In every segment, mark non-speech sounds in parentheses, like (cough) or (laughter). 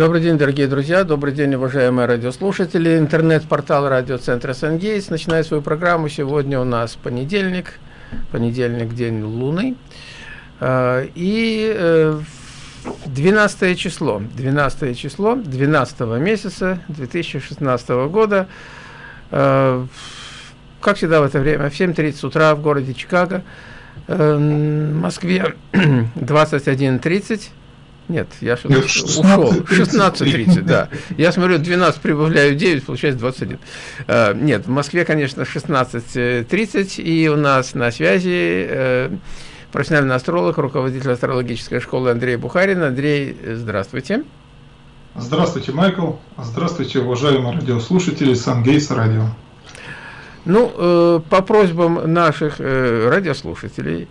Добрый день, дорогие друзья, добрый день, уважаемые радиослушатели. Интернет-портал радиоцентра «Сангейтс» начинает свою программу. Сегодня у нас понедельник, понедельник, день лунный. А, и 12 э, число, 12 число 12 месяца 2016 года. А, как всегда в это время, в 7.30 утра в городе Чикаго, э, Москве (clears throat) 21.30 Нет, я Нет, ушел. 16.30, да. Я смотрю, 12 прибавляю 9, получается 21. Uh, нет, в Москве, конечно, 16.30, и у нас на связи uh, профессиональный астролог, руководитель астрологической школы Андрей Бухарин. Андрей, здравствуйте. Здравствуйте, Майкл. Здравствуйте, уважаемые радиослушатели Сангейс Радио. Ну, э, по просьбам наших э, радиослушателей,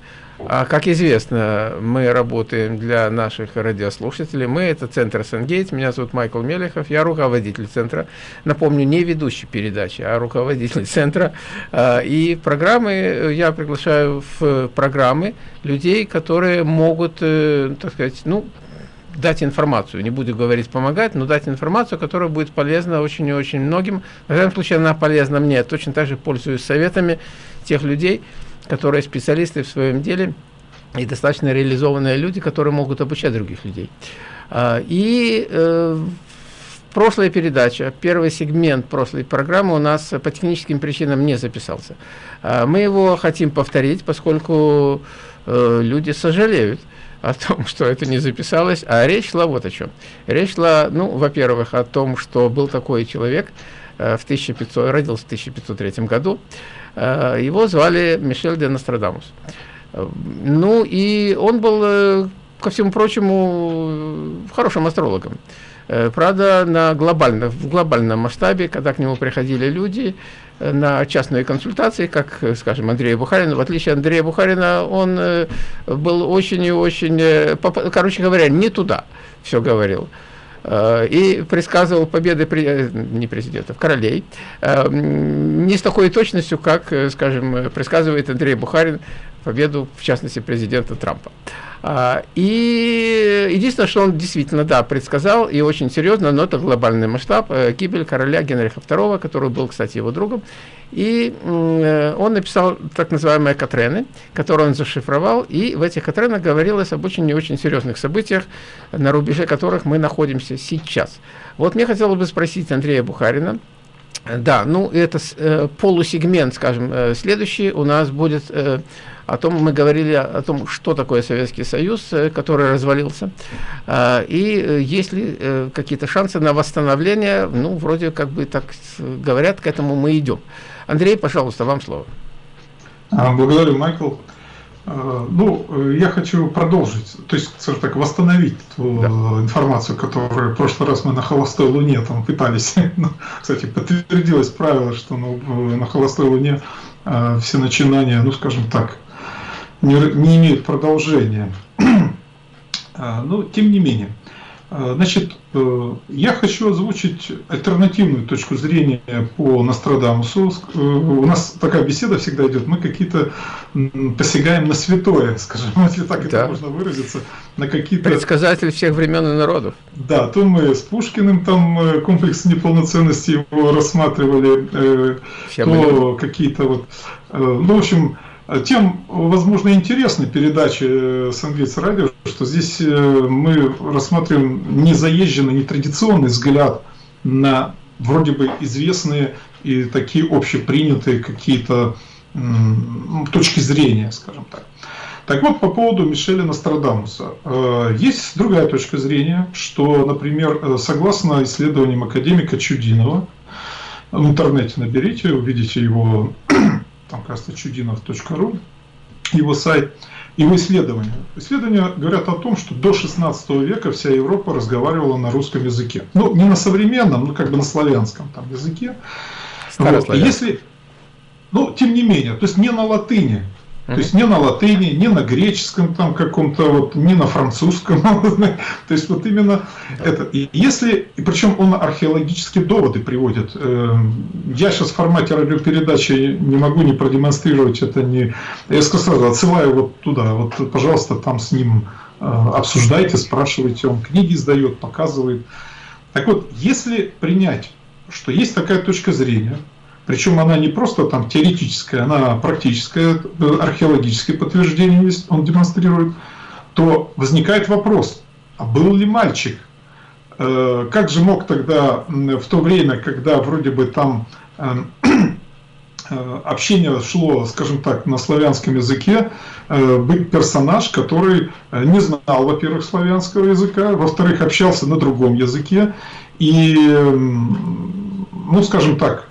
а, как известно, мы работаем для наших радиослушателей. Мы это центр Сангейт. Меня зовут Майкл Мелехов. Я руководитель центра. Напомню, не ведущий передачи, а руководитель (laughs) центра. А, и программы я приглашаю в программы людей, которые могут, э, так сказать, ну, дать информацию, не буду говорить помогать, но дать информацию, которая будет полезна очень и очень многим. В этом случае она полезна мне. Точно так же пользуюсь советами тех людей, которые специалисты в своем деле и достаточно реализованные люди, которые могут обучать других людей. А, и э, прошлая передача, первый сегмент прошлой программы у нас по техническим причинам не записался. А, мы его хотим повторить, поскольку э, люди сожалеют, о том, что это не записалось, а речь шла вот о чем. Речь шла, ну, во-первых, о том, что был такой человек, э, в 1500, родился в 1503 году, его звали Мишель де Нострадамус. Ну, и он был, э, ко всему прочему, хорошим астрологом. Правда, на глобально, в глобальном масштабе, когда к нему приходили люди, на частные консультации, как, скажем, Андрея Бухарина. В отличие от Андрея Бухарина, он э, был очень и очень, э, короче говоря, не туда все говорил э, и предсказывал победы не президентов, королей, не с такой точностью, как, скажем, предсказывает Андрей Бухарин победу, в частности, президента Трампа. А, и единственное, что он действительно, да, предсказал, и очень серьезно, но это глобальный масштаб, э, гибель короля Генриха II, который был, кстати, его другом. И э, он написал так называемые Катрены, которые он зашифровал, и в этих Катренах говорилось об очень и очень серьезных событиях, на рубеже которых мы находимся сейчас. Вот мне хотелось бы спросить Андрея Бухарина, да, ну это э, полусегмент, скажем, э, следующий у нас будет э, о том, мы говорили о том, что такое Советский Союз, э, который развалился, э, и э, есть ли э, какие-то шансы на восстановление, ну, вроде как бы так говорят, к этому мы идем. Андрей, пожалуйста, вам слово. А, благодарю, Майкл. Э, ну, я хочу продолжить, то есть, скажем так, восстановить ту да. информацию, которую в прошлый раз мы на холостой луне там пытались. (laughs) Ну, кстати, подтвердилось правило, что ну, на холостой луне все начинания, ну, скажем так, не, не имеют продолжения. (clears throat) Но, тем не менее, Э, значит, э, я хочу озвучить альтернативную точку зрения по Нострадамусу. Э, у нас такая беседа всегда идет, мы какие-то посягаем на святое, (laughs) скажем, если так да. это можно выразиться, на какие-то... Предсказатель всех времен и народов. Да, то мы с Пушкиным там комплекс неполноценности его рассматривали, Все то какие-то вот... Ну, в общем, тем, возможно, интересны передачи э, с английского радио, что здесь э, мы рассматриваем не заезженный, не традиционный взгляд на вроде бы известные и такие общепринятые какие-то точки зрения, скажем так. Так вот, по поводу Мишеля Нострадамуса. Э, есть другая точка зрения, что, например, согласно исследованиям академика Чудинова, в интернете наберите, увидите его там, кажется, чудинов.ру, его сайт, его исследования. Исследования говорят о том, что до 16 века вся Европа разговаривала на русском языке. Ну, не на современном, но как бы на славянском там языке. Вот. Если, ну, тем не менее, то есть не на латыни, то есть не на латыни, не на греческом там каком-то, вот, не на французском. (laughs) То есть вот именно это. И если, и причем он археологические доводы приводит. Эм, я сейчас в формате радиопередачи не могу не продемонстрировать это, не... Я сразу отсылаю вот туда, вот, пожалуйста, там с ним э, обсуждайте, спрашивайте, он книги издает, показывает. Так вот, если принять, что есть такая точка зрения, причем она не просто там теоретическая, она практическая, археологическое подтверждение есть, он демонстрирует, то возникает вопрос, а был ли мальчик? Э, как же мог тогда в то время, когда вроде бы там эм, э, общение шло, скажем так, на славянском языке, э, быть персонаж, который не знал, во-первых, славянского языка, во-вторых, общался на другом языке, и, ну, скажем так,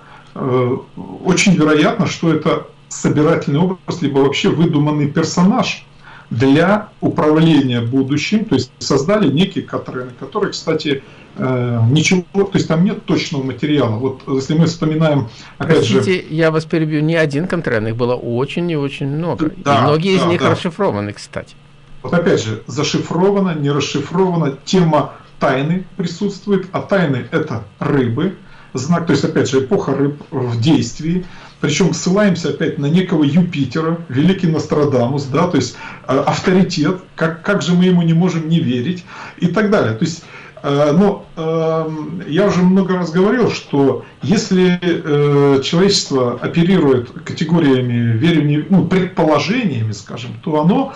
очень вероятно, что это собирательный образ, либо вообще выдуманный персонаж – для управления будущим, то есть создали некие Катрены, которые, кстати, э, ничего, то есть там нет точного материала. Вот если мы вспоминаем, опять Простите, же... я вас перебью, не один Катрен, их было очень и очень много. Да, и многие да, из них да. расшифрованы, кстати. Вот опять же, зашифровано, не расшифровано, тема тайны присутствует, а тайны это рыбы, знак, то есть опять же эпоха рыб в действии, причем ссылаемся опять на некого Юпитера, великий Нострадамус, да, то есть э, авторитет, как, как же мы ему не можем не верить и так далее. То есть, э, но э, я уже много раз говорил, что если э, человечество оперирует категориями веры, ну, предположениями, скажем, то оно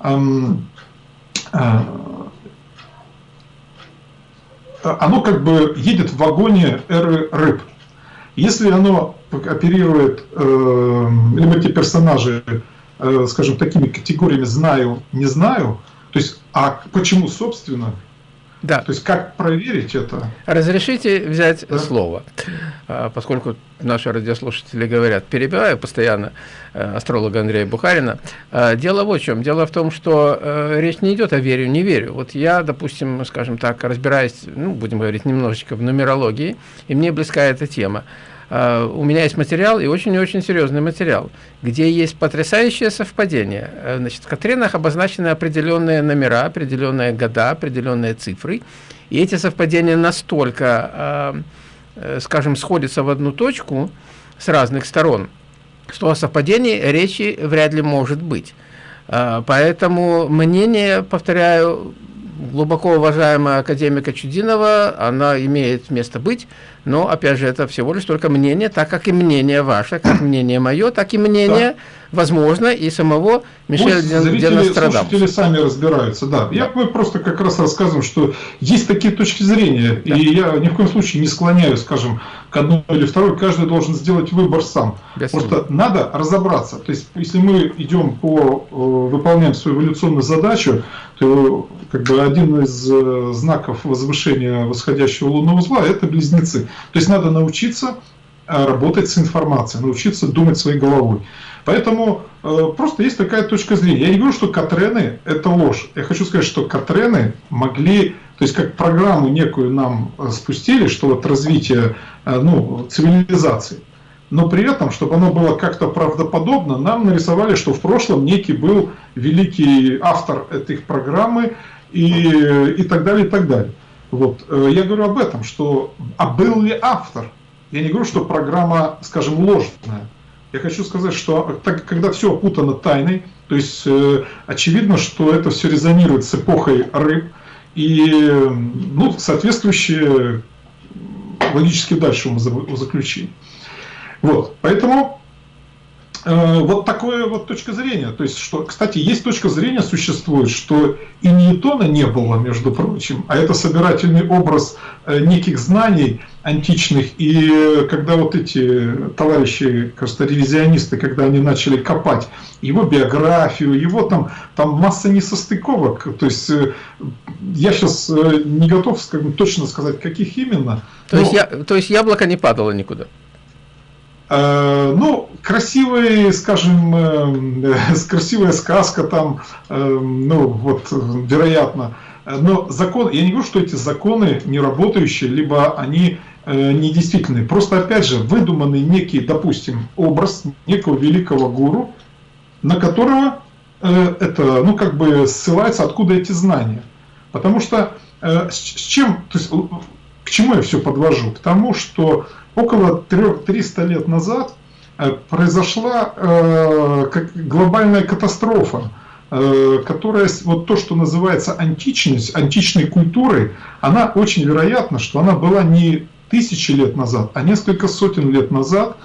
эм, э, оно как бы едет в вагоне эры рыб. Если оно оперирует, э, либо эти персонажи, э, скажем, такими категориями «знаю», «не знаю», то есть, а почему, собственно, да. То есть как проверить это? Разрешите взять да? слово, а, поскольку наши радиослушатели говорят, перебиваю постоянно э, астролога Андрея Бухарина. А, дело вот в чем. Дело в том, что э, речь не идет о верю, не верю. Вот я, допустим, скажем так, разбираюсь, ну, будем говорить, немножечко в нумерологии, и мне близка эта тема. Uh, у меня есть материал, и очень и очень серьезный материал, где есть потрясающее совпадение. Uh, значит, в Катринах обозначены определенные номера, определенные года, определенные цифры, и эти совпадения настолько, uh, скажем, сходятся в одну точку с разных сторон, что о совпадении речи вряд ли может быть. Поэтому мнение, повторяю, глубоко уважаемая академика Чудинова, она имеет место быть, но, опять же, это всего лишь только мнение, так как и мнение ваше, как мнение мое, так и мнение, да. возможно, и самого Мишеля Денострадамуса. слушатели сами разбираются, да. Я мы просто как раз рассказываю, что есть такие точки зрения, да. и я ни в коем случае не склоняю, скажем, к одной или второй, каждый должен сделать выбор сам. Просто надо разобраться. То есть, если мы идем по, э, выполняем свою эволюционную задачу, то как бы один из э, знаков возвышения восходящего лунного узла – это близнецы. То есть надо научиться э, работать с информацией, научиться думать своей головой. Поэтому э, просто есть такая точка зрения. Я не говорю, что Катрены – это ложь. Я хочу сказать, что Катрены могли, то есть как программу некую нам э, спустили, что вот развитие э, ну, цивилизации. Но при этом, чтобы оно было как-то правдоподобно, нам нарисовали, что в прошлом некий был великий автор этой программы и, и так далее, и так далее. Вот. Э, я говорю об этом, что а был ли автор? Я не говорю, что программа, скажем, ложная. Я хочу сказать, что так, когда все опутано тайной, то есть э, очевидно, что это все резонирует с эпохой рыб, и ну, соответствующие логически дальше заключения. Вот, поэтому Э, вот такое вот точка зрения. То есть, что, кстати, есть точка зрения существует, что и Ньютона не было, между прочим, а это собирательный образ э, неких знаний античных. И э, когда вот эти товарищи, кажется, ревизионисты, когда они начали копать его биографию, его там, там масса несостыковок. То есть, я сейчас не готов скажем, точно сказать, каких именно. То, но... есть, я, то есть яблоко не падало никуда? Э, ну, красивый, скажем, э, красивая сказка там, э, ну, вот, вероятно. Но закон, я не говорю, что эти законы не работающие, либо они недействительные. Просто, опять же, выдуманный некий, допустим, образ некого великого гуру, на которого это, ну, как бы ссылается, откуда эти знания. Потому что с чем, то есть, к чему я все подвожу? К тому, что около 300 лет назад э, произошла э, глобальная катастрофа. э, которая, вот то, что называется античность, античной культурой, она очень вероятно, что она была не тысячи лет назад, а несколько сотен лет назад.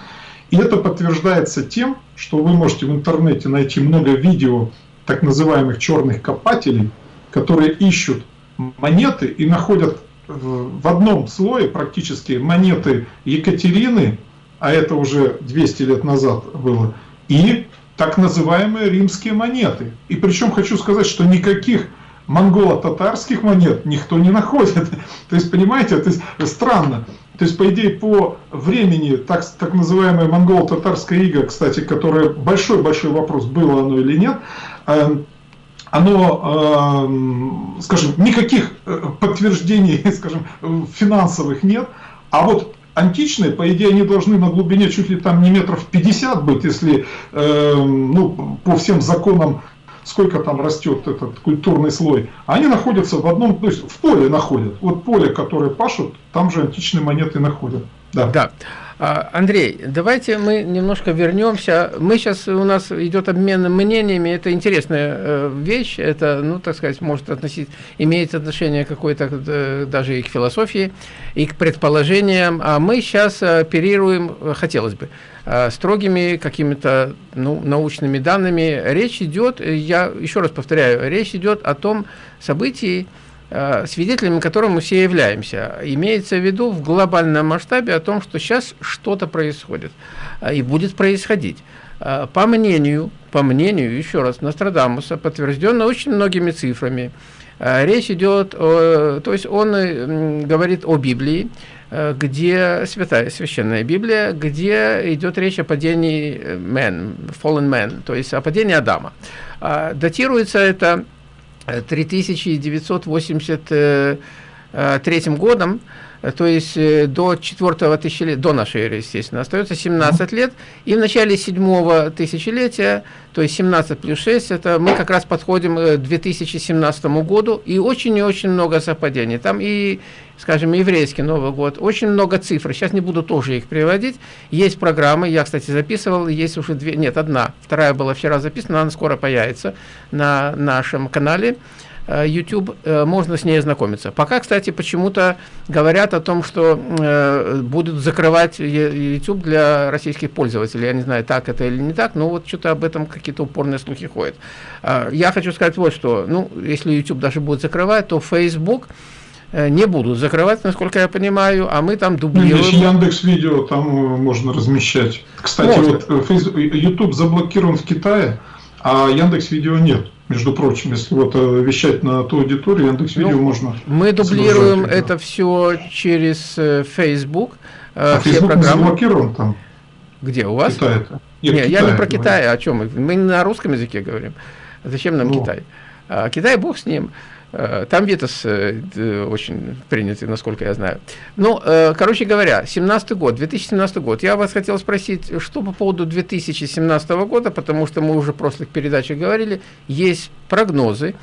И это подтверждается тем, что вы можете в интернете найти много видео так называемых черных копателей, которые ищут монеты и находят в одном слое практически монеты Екатерины, а это уже 200 лет назад было, и так называемые римские монеты. И причем хочу сказать, что никаких монголо-татарских монет никто не находит. (laughs) То есть, понимаете, это странно. То есть, по идее, по времени, так, так называемая монголо-татарская ига, кстати, которая большой-большой вопрос, было оно или нет, эм, оно, эм, скажем, никаких э, подтверждений, (laughs) скажем, финансовых нет, а вот античные, по идее, они должны на глубине чуть ли там не метров 50 быть, если эм, ну, по всем законам сколько там растет этот культурный слой, они находятся в одном, то есть в поле находят. Вот поле, которое пашут, там же античные монеты находят. Да. да. А, Андрей, давайте мы немножко вернемся. Мы сейчас, у нас идет обмен мнениями, это интересная э, вещь, это, ну, так сказать, может относить, имеет отношение какое-то э, даже и к философии, и к предположениям, а мы сейчас оперируем, хотелось бы, э, строгими какими-то ну, научными данными. Речь идет, я еще раз повторяю, речь идет о том событии, свидетелями которым мы все являемся. Имеется в виду в глобальном масштабе о том, что сейчас что-то происходит э, и будет происходить. Э, по мнению, по мнению, еще раз, Нострадамуса, подтвержденно очень многими цифрами, речь идет, о, то есть он говорит о Библии, где святая священная Библия, где идет речь о падении man, fallen man, то есть о падении Адама. Датируется это 3983 годом, то есть э, до четвертого тысячелетия, до нашей эры, естественно, остается 17 лет, и в начале седьмого тысячелетия, то есть 17 плюс 6, это мы как раз подходим к 2017 году, и очень и очень много совпадений. Там и, скажем, еврейский Новый год, очень много цифр, сейчас не буду тоже их приводить, есть программы, я, кстати, записывал, есть уже две, нет, одна, вторая была вчера записана, она скоро появится на нашем канале, Э, YouTube, э, можно с ней ознакомиться. Пока, кстати, почему-то говорят о том, что э, будут закрывать YouTube для российских пользователей. Я не знаю, так это или не так, но вот что-то об этом какие-то упорные слухи ходят. Я хочу сказать вот что. Ну, если YouTube даже будет закрывать, то Facebook не будут закрывать, насколько я понимаю, а мы там дублируем. Ну, Яндекс Видео там можно размещать. Кстати, можно. вот YouTube заблокирован в Китае, а Яндекс Видео нет между прочим, если вот э, вещать на ту аудиторию, Яндекс Видео ну, можно. Мы дублируем это все через э, Facebook. Э, а все Facebook программы. заблокирован там? Где у вас? Китай -то. Нет, Нет я не про Китай, о чем мы? Мы на русском языке говорим. Зачем нам ну. Китай? А, Китай, бог с ним. Э, там Витас э, очень принятый, насколько я знаю. Ну, э, короче говоря, 17 год, 2017 год. Я вас хотел спросить, что по поводу 2017 года, потому что мы уже в прошлых передачах говорили, есть прогнозы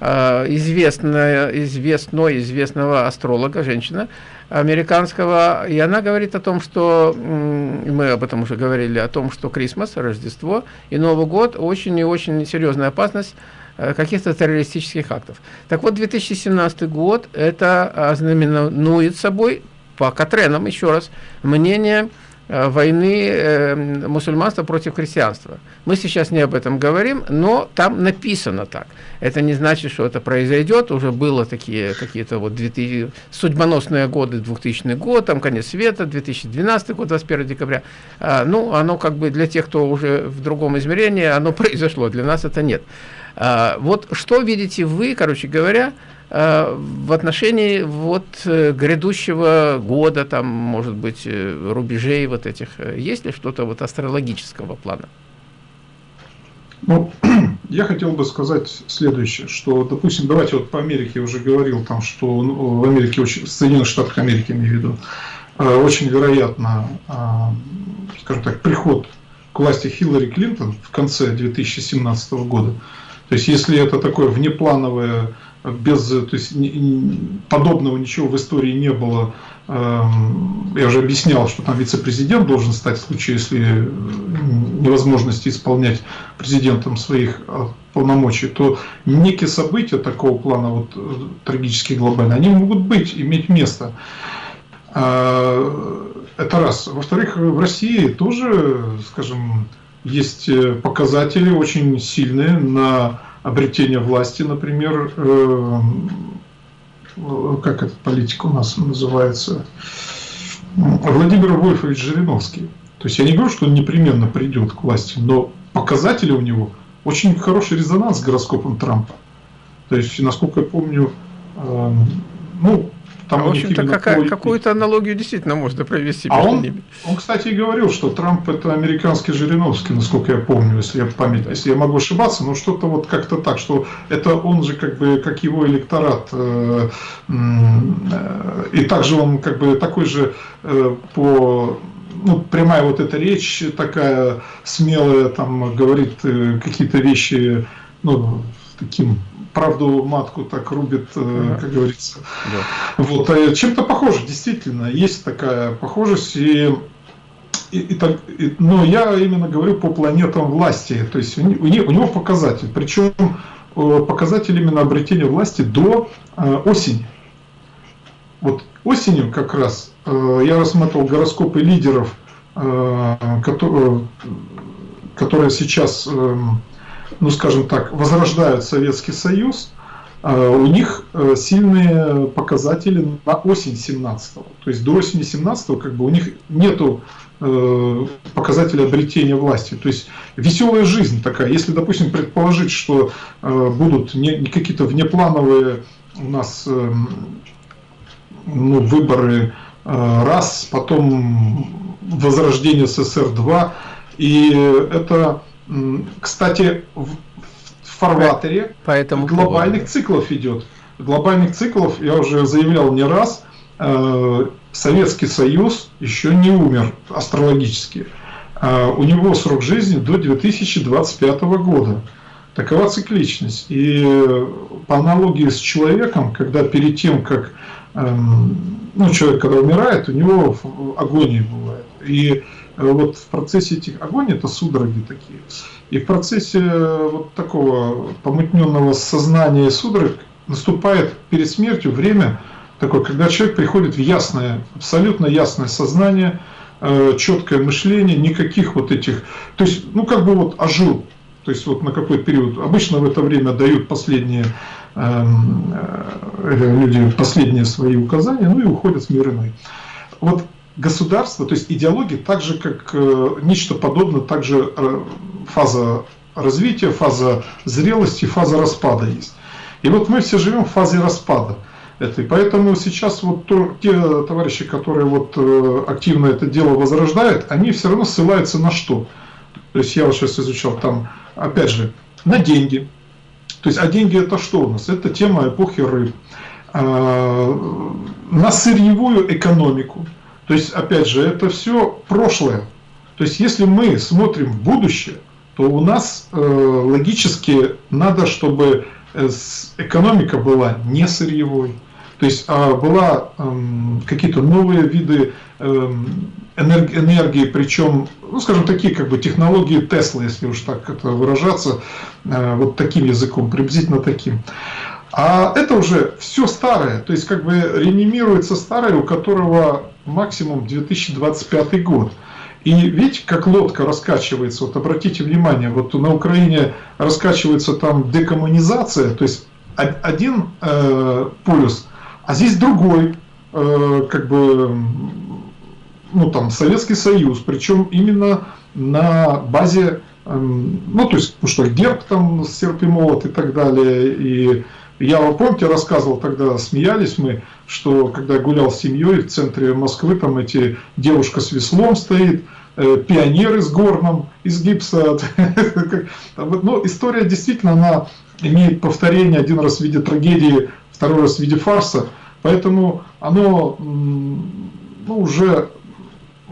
известная, известной, известного астролога, женщина, американского, и она говорит о том, что, мы об этом уже говорили, о том, что Крисмас, Рождество и Новый год очень и очень серьезная опасность Э, каких-то террористических актов. Так вот, 2017 год это ознаменует собой, по Катренам, еще раз, мнение э, войны э, мусульманства против христианства. Мы сейчас не об этом говорим, но там написано так. Это не значит, что это произойдет. Уже было такие какие-то вот 2000, судьбоносные годы, 2000 год, там конец света, 2012 год, 21 декабря. А, ну, оно как бы для тех, кто уже в другом измерении, оно (laughs) произошло. Для нас это нет. А, вот что видите вы, короче говоря, а, в отношении вот э, грядущего года, там, может быть, э, рубежей вот этих, есть ли что-то вот астрологического плана? Ну, (clears throat) я хотел бы сказать следующее, что, допустим, давайте вот по Америке я уже говорил, там, что ну, в Америке, очень, в Соединенных Штатах Америки, имею в виду, очень вероятно, а, скажем так, приход к власти Хиллари Клинтон в конце 2017 года, то есть, если это такое внеплановое, без, то есть, подобного ничего в истории не было, эм, я уже объяснял, что там вице-президент должен стать в случае, если невозможности исполнять президентом своих полномочий, то некие события такого плана, вот э, трагические глобальные, они могут быть, иметь место. Это раз. Во-вторых, в России тоже, скажем, есть э, показатели очень сильные на обретение власти, например, э, как эта политика у нас называется, Владимир Вольфович Жириновский. То есть я не говорю, что он непременно придет к власти, но показатели у него очень хороший резонанс с гороскопом Трампа. То есть, насколько я помню, э, ну, там а, в общем-то, какая, какую-то аналогию действительно можно провести а он, ними. Он, кстати, и говорил, что Трамп это американский Жириновский, насколько я помню, если я память, если я могу ошибаться, но что-то вот как-то так, что это он же как бы, как его электорат, э, э, и также он как бы такой же э, по ну, прямая вот эта речь такая смелая, там говорит э, какие-то вещи, ну, таким правду матку так рубит, ага. как говорится. Да. Вот, а чем-то похоже, действительно, есть такая похожесть. И, и, и, так, и, но я именно говорю по планетам власти. То есть у, у, у него показатель. Причем э, показатель именно обретения власти до э, осени. Вот осенью как раз э, я рассматривал гороскопы лидеров, э, которые, которые сейчас э, ну скажем так, возрождают Советский Союз, а, у них э, сильные показатели на осень 17 -го. То есть до осени 17 как бы у них нету э, показателей обретения власти. То есть веселая жизнь такая. Если, допустим, предположить, что э, будут не, какие-то внеплановые у нас эм, ну, выборы раз, потом возрождение СССР-2, и это кстати, в фарватере Поэтому глобальных циклов идет. Глобальных циклов, я уже заявлял не раз, э, Советский Союз еще не умер астрологически. Э, у него срок жизни до 2025 года. Такова цикличность. И по аналогии с человеком, когда перед тем, как эм, ну, человек, когда умирает, у него агония бывает. И Э, вот в процессе этих огонь это судороги такие. И в процессе э, вот такого помутненного сознания судорог наступает перед смертью время такое, когда человек приходит в ясное, абсолютно ясное сознание, э, четкое мышление, никаких вот этих, то есть, ну как бы вот ожил, то есть вот на какой период. Обычно в это время дают последние эм, э, люди последние свои указания, ну и уходят в мир иной. Вот государство, то есть идеология, так же как э, нечто подобное, также э, фаза развития, фаза зрелости, фаза распада есть. И вот мы все живем в фазе распада. этой, поэтому сейчас вот то, те товарищи, которые вот э, активно это дело возрождают, они все равно ссылаются на что? То есть я вот сейчас изучал там, опять же, на деньги. То есть, а деньги это что у нас? Это тема эпохи рыб. А, на сырьевую экономику. То есть, опять же, это все прошлое. То есть, если мы смотрим в будущее, то у нас э, логически надо, чтобы э, экономика была не сырьевой, то есть а была э, какие-то новые виды э, энергии, причем, ну, скажем, такие как бы технологии Тесла, если уж так это выражаться, э, вот таким языком, приблизительно таким. А это уже все старое, то есть как бы реанимируется старое, у которого максимум 2025 год. И видите, как лодка раскачивается, вот обратите внимание, вот на Украине раскачивается там декоммунизация, то есть один э, полюс, а здесь другой, э, как бы, ну там Советский Союз, причем именно на базе, э, ну то есть, ну что, герб там, серп и молот и так далее, и я помните, рассказывал тогда, смеялись мы, что когда гулял с семьей в центре Москвы, там эти девушка с веслом стоит, э, пионеры с горном из гипса. (laughs) Но история действительно, она имеет повторение один раз в виде трагедии, второй раз в виде фарса. Поэтому оно ну, уже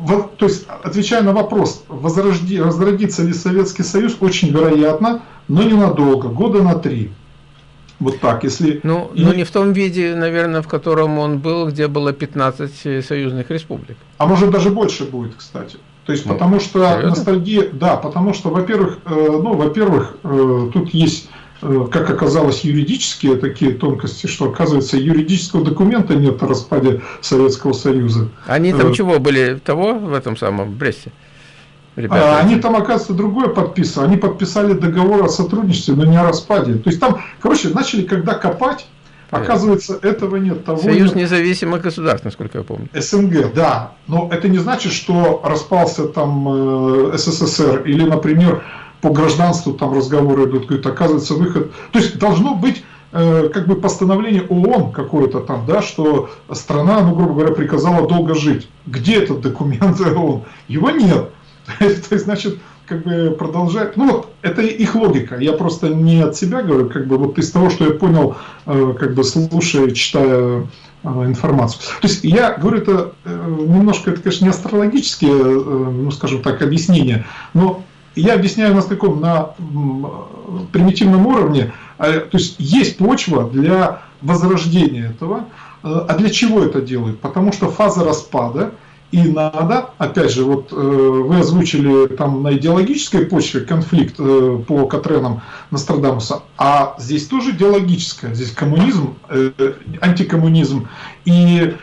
то есть, отвечая на вопрос, возрожди, возродится ли Советский Союз, очень вероятно, но ненадолго, года на три. Вот так, если... Ну, и... ну, не в том виде, наверное, в котором он был, где было 15 союзных республик. А может даже больше будет, кстати. То есть, ну, потому что серьезно? ностальгия, да, потому что, во-первых, э, ну, во-первых, э, тут есть э, как оказалось, юридические такие тонкости, что, оказывается, юридического документа нет о распаде Советского Союза. Они там э, чего были, того в этом самом Бресте? Ребята. А, они там, оказывается, другое подписывали. Они подписали договор о сотрудничестве, но не о распаде. То есть там, короче, начали когда копать, Оказывается, этого нет. Того Союз нет. независимых государств, насколько я помню. СНГ, да. Но это не значит, что распался там э, СССР или, например, по гражданству там разговоры идут, говорит, оказывается, выход. То есть должно быть э, как бы постановление ООН какое-то там, да, что страна, ну, грубо говоря, приказала долго жить. Где этот документ (laughs) ООН? Его нет. (laughs) То есть, значит, как бы продолжать. Ну вот, это их логика. Я просто не от себя говорю, как бы вот из того, что я понял, э, как бы слушая, читая э, информацию. То есть я говорю это э, немножко, это, конечно, не астрологические, ну, скажем так, объяснения, но я объясняю на таком, на примитивном уровне, то есть есть почва для возрождения этого. А для чего это делают? Потому что фаза распада – и надо, опять же, вот э, вы озвучили там на идеологической почве конфликт э, по Катренам Нострадамуса, а здесь тоже идеологическое, здесь коммунизм, э, антикоммунизм, и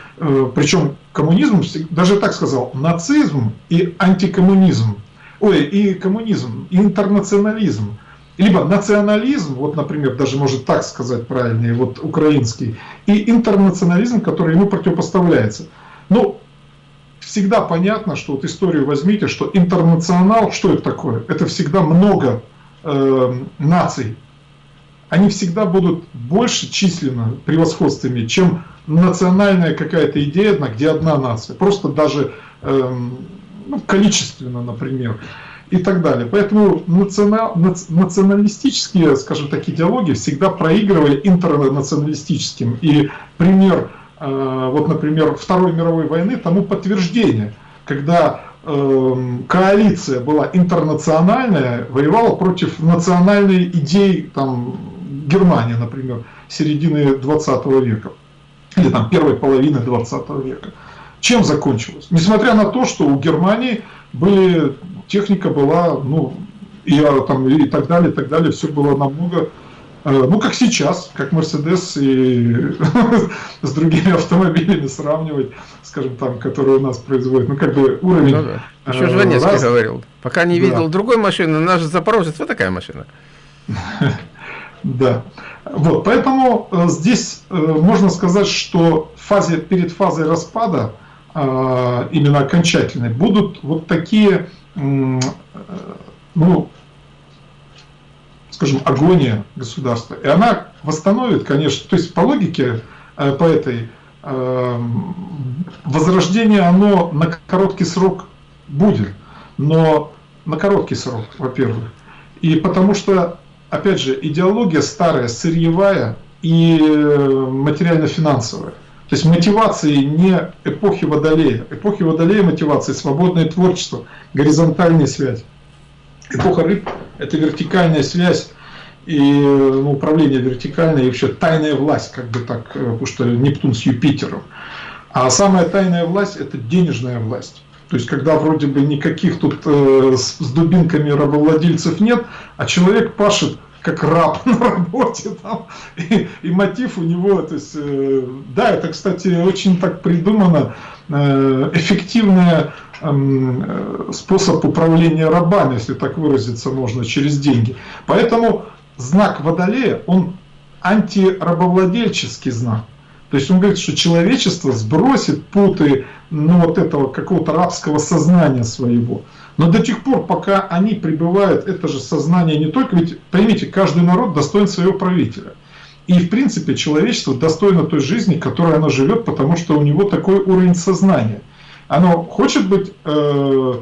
причем коммунизм, даже так сказал, нацизм и антикоммунизм, ой, и коммунизм, и интернационализм, либо национализм, вот, например, даже может так сказать правильнее, вот украинский, и интернационализм, который ему противопоставляется. Ну, всегда понятно, что вот историю возьмите, что интернационал, что это такое? Это всегда много э, наций. Они всегда будут больше численно превосходствами, чем национальная какая-то идея, где одна нация. Просто даже э, ну, количественно, например, и так далее. Поэтому национал, националистические, скажем так, идеологии всегда проигрывали интернационалистическим. И пример вот, например, Второй мировой войны тому подтверждение, когда эм, коалиция была интернациональная, воевала против национальной идеи там, Германии, например, середины 20 века, или там первой половины 20 века. Чем закончилось? Несмотря на то, что у Германии были, техника была, ну, и, а, там, и так далее, и так далее, все было намного ну, как сейчас, как Мерседес и (laughs) с другими автомобилями сравнивать, скажем, там, которые у нас производят. Ну, как бы уровень... Ну, да. Еще Жванецкий раз... говорил. Пока не видел да. другой машины, наш Запорожец, вот такая машина. (laughs) Да. Вот, поэтому э, здесь э, можно сказать, что фазе, перед фазой распада, э, именно окончательной, будут вот такие, э, ну, скажем, агония государства. И она восстановит, конечно, то есть по логике, э, по этой, э, возрождение, оно на короткий срок будет, но на короткий срок, во-первых. И потому что, опять же, идеология старая, сырьевая и э, материально-финансовая. То есть мотивации не эпохи Водолея. Эпохи Водолея мотивации свободное творчество, горизонтальная связь. Эпоха рыб – это вертикальная связь и ну, управление вертикальное, и вообще тайная власть, как бы так, э, потому что Нептун с Юпитером. А самая тайная власть – это денежная власть. То есть, когда вроде бы никаких тут э, с, с дубинками рабовладельцев нет, а человек пашет как раб (laughs) на работе там, и, и мотив у него, то есть, э, да, это, кстати, очень так придумано, э, эффективная э, способ управления рабами, если так выразиться можно, через деньги. Поэтому знак Водолея, он антирабовладельческий знак. То есть он говорит, что человечество сбросит путы ну, вот этого какого-то рабского сознания своего. Но до тех пор, пока они пребывают, это же сознание не только, ведь поймите, каждый народ достоин своего правителя. И в принципе человечество достойно той жизни, которой оно живет, потому что у него такой уровень сознания. Оно хочет быть э,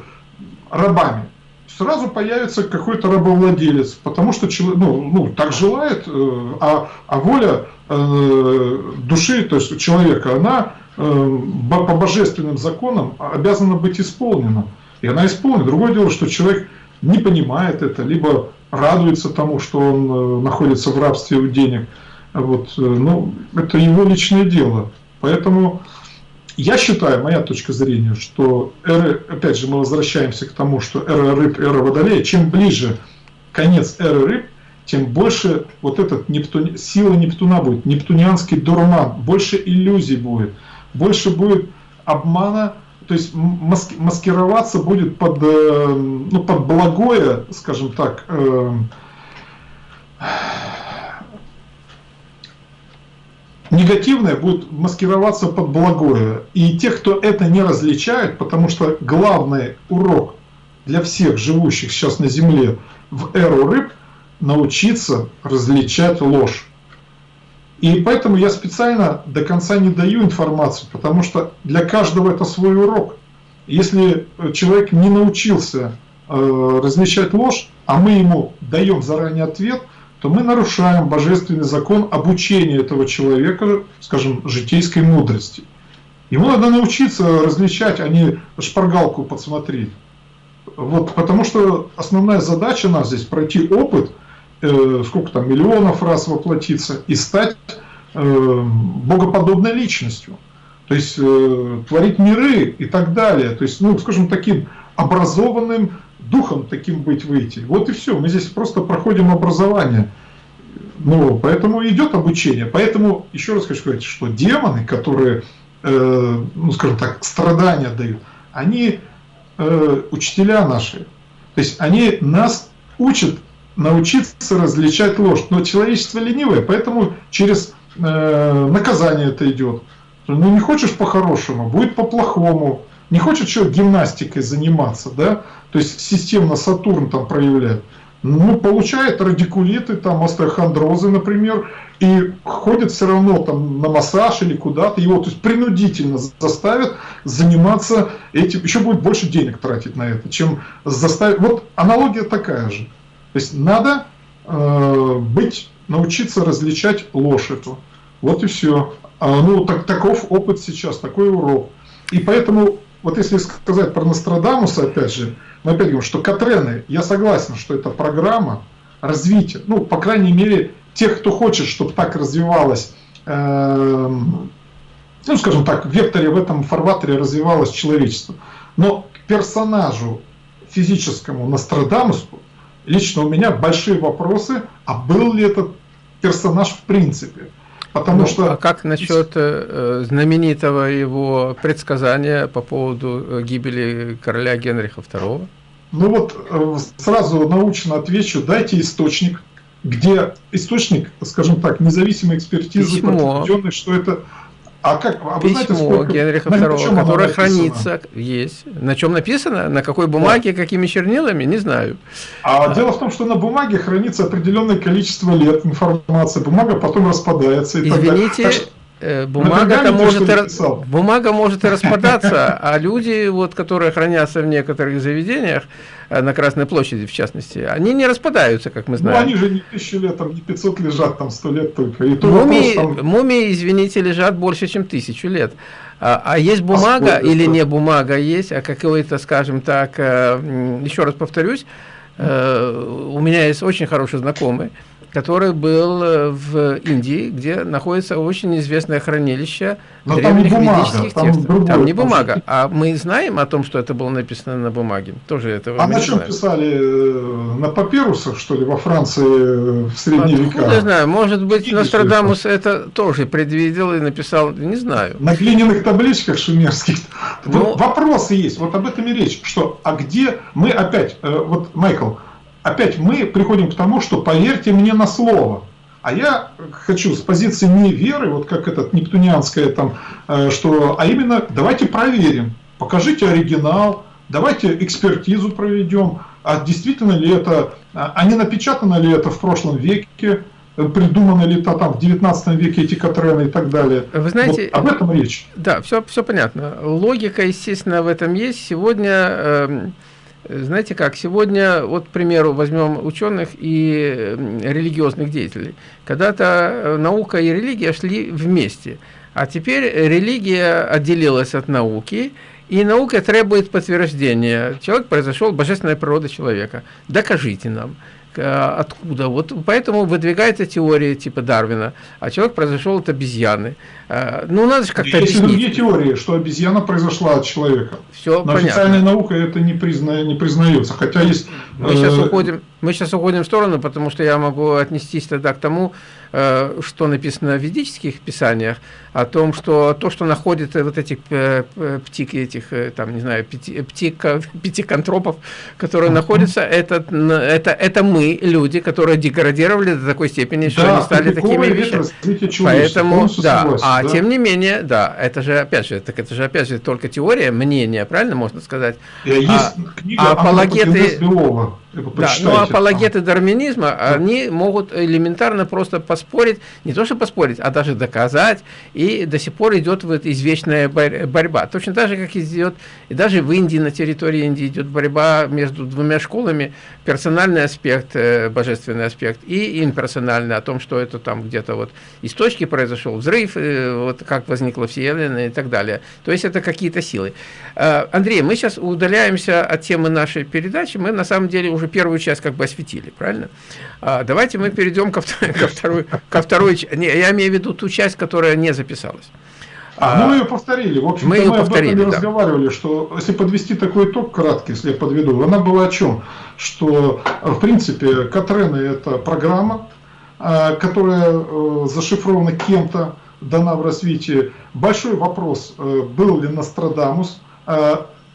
рабами, сразу появится какой-то рабовладелец, потому что ну, ну, так желает, э, а, а воля э, души, то есть человека, она э, по божественным законам обязана быть исполнена. И она исполнена. Другое дело, что человек не понимает это, либо радуется тому, что он находится в рабстве у денег. Вот, ну, это его личное дело. Поэтому я считаю, моя точка зрения, что эры, опять же, мы возвращаемся к тому, что эра рыб, эра водолея, чем ближе конец эры рыб, тем больше вот этот Нептун, сила Нептуна будет, нептунианский дурман, больше иллюзий будет, больше будет обмана, то есть маски, маскироваться будет под, э, ну, под благое, скажем так, э, негативное будет маскироваться под благое. И те, кто это не различает, потому что главный урок для всех живущих сейчас на Земле в эру рыб научиться различать ложь. И поэтому я специально до конца не даю информацию, потому что для каждого это свой урок. Если человек не научился э, различать ложь, а мы ему даем заранее ответ, то мы нарушаем божественный закон обучения этого человека, скажем, житейской мудрости. Ему надо научиться различать, а не шпаргалку подсмотреть. Вот, потому что основная задача нас здесь пройти опыт – э, сколько там, миллионов раз воплотиться и стать э, богоподобной личностью. То есть э, творить миры и так далее. То есть, ну, скажем, таким образованным духом таким быть выйти. Вот и все. Мы здесь просто проходим образование. Ну, поэтому идет обучение. Поэтому, еще раз хочу сказать, что демоны, которые, э, ну, скажем так, страдания дают, они э, учителя наши. То есть они нас учат научиться различать ложь. Но человечество ленивое, поэтому через э, наказание это идет. Ну не хочешь по-хорошему, будет по-плохому. Не хочешь что гимнастикой заниматься, да? То есть системно Сатурн там проявляет. Ну, получает радикулиты, там, остеохондрозы, например, и ходит все равно там на массаж или куда-то, его то есть принудительно заставят заниматься этим, еще будет больше денег тратить на это, чем заставить. Вот аналогия такая же. То есть надо э, быть, научиться различать ложь эту. Вот и все. А, ну, так, таков опыт сейчас, такой урок. И поэтому, вот если сказать про Нострадамуса, опять же, мы опять говорим, что Катрены, я согласен, что это программа развития, ну, по крайней мере, тех, кто хочет, чтобы так развивалось, э, ну, скажем так, в векторе, в этом фарватере развивалось человечество. Но к персонажу физическому Нострадамусу лично у меня большие вопросы, а был ли этот персонаж в принципе. Потому ну, что... А как насчет э, знаменитого его предсказания по поводу э, гибели короля Генриха II? Ну вот э, сразу научно отвечу, дайте источник, где источник, скажем так, независимой экспертизы, Письмо. что это а как? А Письмо знаете, сколько... Генриха II, которое хранится, есть. На чем написано? На какой бумаге, да. какими чернилами? Не знаю. А, а дело в том, что на бумаге хранится определенное количество лет информация. Бумага потом распадается. И Извините, так Э, бумага может, и, бумага может и распадаться, а люди, вот, которые хранятся в некоторых заведениях, э, на Красной площади в частности, они не распадаются, как мы ну, знаем. Ну, они же не тысячу лет, там не 500 лежат, там 100 лет только. И мумии, вопрос, там... мумии, извините, лежат больше, чем тысячу лет. А, а есть бумага а или не бумага есть, а какой-то, скажем так, э, еще раз повторюсь, у меня есть очень хороший знакомый, который был э, в Индии, где находится очень известное хранилище Но древних там не бумага, ведических там текстов. Другое, там не бумага, там а мы знаем о том, что это было написано на бумаге. Тоже этого а на чем знаем. писали? Э, на папирусах, что ли, во Франции э, в средние Откуда века? Не знаю, может быть, Видите, Нострадамус это тоже предвидел и написал, не знаю. На глиняных табличках шумерских. Ну, Вопросы есть, вот об этом и речь, что, а где мы опять, вот, Майкл, опять мы приходим к тому, что поверьте мне на слово. А я хочу с позиции не веры, вот как этот нептунианская там, э, что, а именно давайте проверим, покажите оригинал, давайте экспертизу проведем, а действительно ли это, а, а не напечатано ли это в прошлом веке, придуманы ли это там в 19 веке эти Катрены и так далее. Вы знаете, вот об этом речь. Да, все, все понятно. Логика, естественно, в этом есть. Сегодня э, знаете как, сегодня, вот, к примеру, возьмем ученых и религиозных деятелей. Когда-то э, наука и религия шли вместе, а теперь религия отделилась от науки, и наука требует подтверждения. Человек произошел, божественная природа человека. Докажите нам. Э, откуда. Вот поэтому выдвигается теория типа Дарвина, а человек произошел от обезьяны. Э, ну, надо же как-то Есть другие теории, что обезьяна произошла от человека. Все Но понятно. официальная наука это не, призна... не признается, хотя есть... Мы сейчас э, уходим Мы сейчас уходим в сторону, потому что я могу отнестись тогда к тому, Э, что написано в ведических писаниях, о том, что то, что находит вот этих э, птик, этих, э, там, не знаю, пяти, птик, (laughs) пятиконтропов, которые находятся, это, это, это мы, люди, которые деградировали до такой степени, что да, они стали такими вещами. Поэтому, да, согласен, а да. тем не менее, да, это же, опять же, так это же, опять же, только теория, мнение, правильно можно сказать? Есть а, книга а апологеты... Белова. Да, но ну, апологеты дарвинизма, да. они могут элементарно просто поспорить, не то что поспорить, а даже доказать, и до сих пор идет вот извечная борьба. Точно так же, как идет, и даже в Индии, на территории Индии идет борьба между двумя школами, персональный аспект, э, божественный аспект, и имперсональный, о том, что это там где-то вот из точки произошел взрыв, э, вот как возникла Вселенная и так далее. То есть это какие-то силы. Э, Андрей, мы сейчас удаляемся от темы нашей передачи, мы на самом деле уже первую часть как бы осветили, правильно? А, давайте мы перейдем ко, ко второй, ко второй, не, я имею в виду ту часть, которая не записалась. А, а мы ее повторили. В общем мы, мы повторили, об этом да. разговаривали, что если подвести такой итог краткий, если я подведу, она была о чем? Что, в принципе, Катрены это программа, а, которая э, зашифрована кем-то, дана в развитии. Большой вопрос, э, был ли Нострадамус,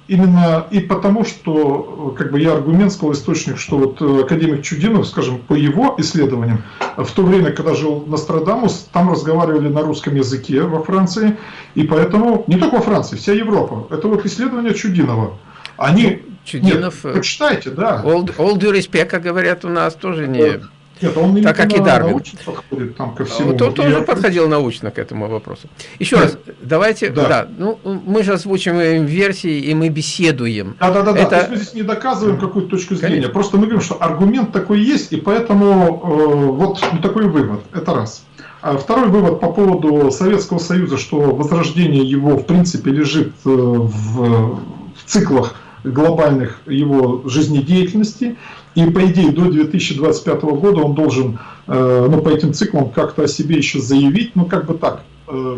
Именно и потому, что как бы я аргумент сказал источник, что вот э, академик Чудинов, скажем, по его исследованиям, в то время, когда жил Нострадамус, там разговаривали на русском языке во Франции, и поэтому, не только во Франции, вся Европа, это вот исследование Чудинова. Они, ну, Чудинов, нет, почитайте, да. All, all due respect, как говорят у нас, тоже не... Нет, он так как и Дарвин. подходит там ко всему. Он тоже подходил научно к этому вопросу. Еще Нет. раз, давайте, да. да, ну мы же озвучиваем версии и мы беседуем. Да, да, да, Это... да. мы здесь не доказываем какую-то точку зрения, Конечно. просто мы говорим, что аргумент такой есть, и поэтому э, вот такой вывод. Это раз. А второй вывод по поводу Советского Союза, что возрождение его в принципе лежит э, в, в циклах глобальных его жизнедеятельности. И по идее до 2025 года он должен э, ну, по этим циклам как-то о себе еще заявить, ну как бы так, э,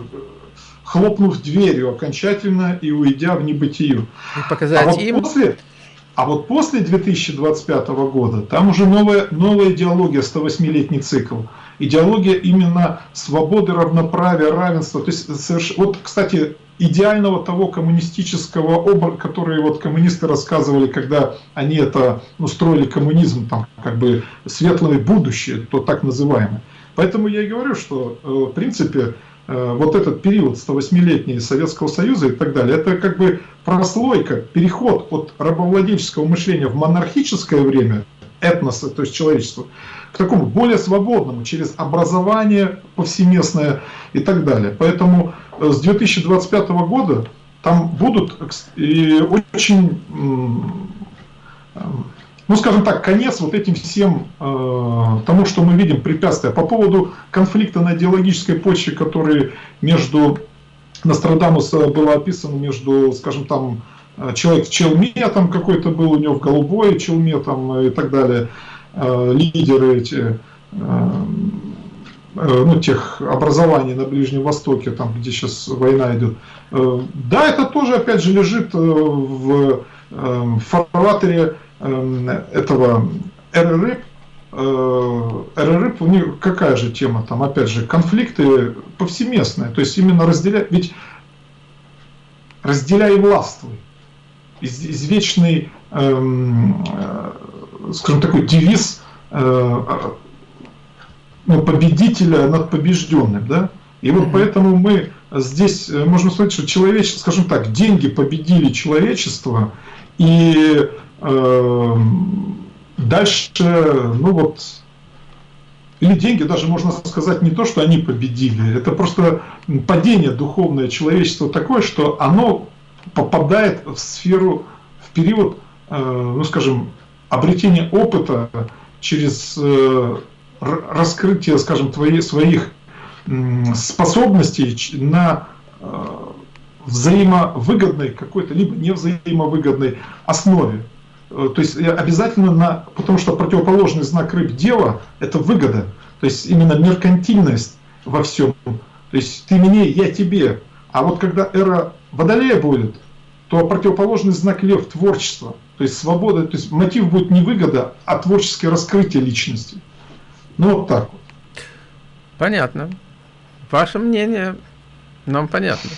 хлопнув дверью окончательно и уйдя в небытие. И показать а вот им... После, а вот после 2025 года там уже новая, новая идеология, 108-летний цикл. Идеология именно свободы, равноправия, равенства. То есть, соверш... вот, кстати, идеального того коммунистического образа, который вот коммунисты рассказывали, когда они это устроили ну, коммунизм, там как бы светлое будущее, то так называемое. Поэтому я и говорю, что э, в принципе э, вот этот период 108-летний Советского Союза и так далее, это как бы прослойка, переход от рабовладельческого мышления в монархическое время, этноса, то есть человечества, к такому более свободному, через образование повсеместное и так далее. Поэтому Э, с 2025 года там будут и очень, ну скажем так, конец вот этим всем э, тому, что мы видим препятствия. По поводу конфликта на идеологической почве, который между Нострадамуса было описано между, скажем там, э, человек в челме там какой-то был у него в голубой челме там и так далее, лидеры эти Э, ну, тех образований на Ближнем Востоке, там, где сейчас война идет. Э, да, это тоже, опять же, лежит э, в фарватере этого РРИП. РРИП, у них какая же тема там, опять же, конфликты повсеместные, то есть именно разделяй, ведь разделяй властвуй. Извечный, эм, скажем, такой девиз ну, победителя над побежденным, да? И вот поэтому мы здесь э, можем сказать, что человечество, скажем так, деньги победили человечество, и э, дальше, ну вот, или деньги даже можно сказать не то, что они победили, это просто падение духовное человечества такое, что оно попадает в сферу, в период, э, ну скажем, обретения опыта через э, раскрытие, скажем, твоих, своих способностей на э, взаимовыгодной какой-то, либо невзаимовыгодной основе. Э, то есть обязательно на, потому что противоположный знак рыб дева – это выгода. То есть именно меркантильность во всем. То есть ты мне, я тебе. А вот когда эра Водолея будет, то противоположный знак лев – творчество – То есть свобода, то есть мотив будет не выгода, а творческое раскрытие личности. Ну вот так вот. Понятно. Ваше мнение нам понятно.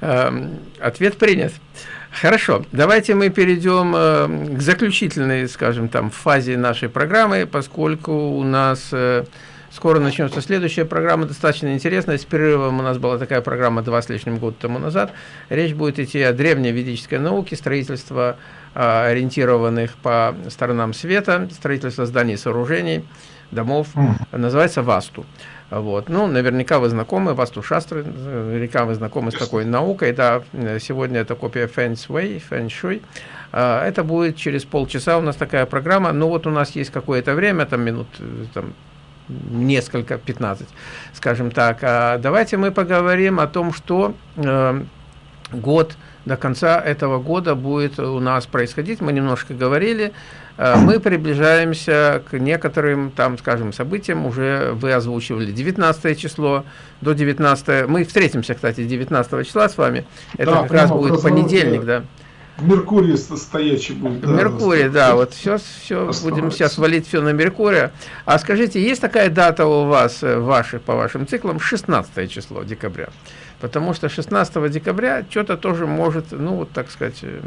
Эм, ответ принят. Хорошо, давайте мы перейдем э, к заключительной, скажем, там, фазе нашей программы, поскольку у нас э, скоро начнется следующая программа, достаточно интересная. С перерывом у нас была такая программа два с лишним года тому назад. Речь будет идти о древней ведической науке, строительство э, ориентированных по сторонам света, строительство зданий и сооружений, домов, называется «Васту». Вот. Ну, наверняка вы знакомы, Васту Шастры, наверняка вы знакомы с такой наукой. Да, сегодня это копия Feng Shui. А, это будет через полчаса у нас такая программа. Ну, вот у нас есть какое-то время, там минут там, несколько, 15, скажем так. А давайте мы поговорим о том, что э, год до конца этого года будет у нас происходить. Мы немножко говорили. Э, мы приближаемся к некоторым, там, скажем, событиям, уже вы озвучивали 19 число, до 19, мы встретимся, кстати, 19 числа с вами, это да, как раз будет понедельник, да. Меркурий стоячий будет. Да, Меркурий, да, вот все, все будем сейчас валить все на Меркурия. А скажите, есть такая дата у вас, э, ваших, по вашим циклам, 16 число декабря? Потому что 16 декабря что-то тоже может, ну, вот так сказать, э,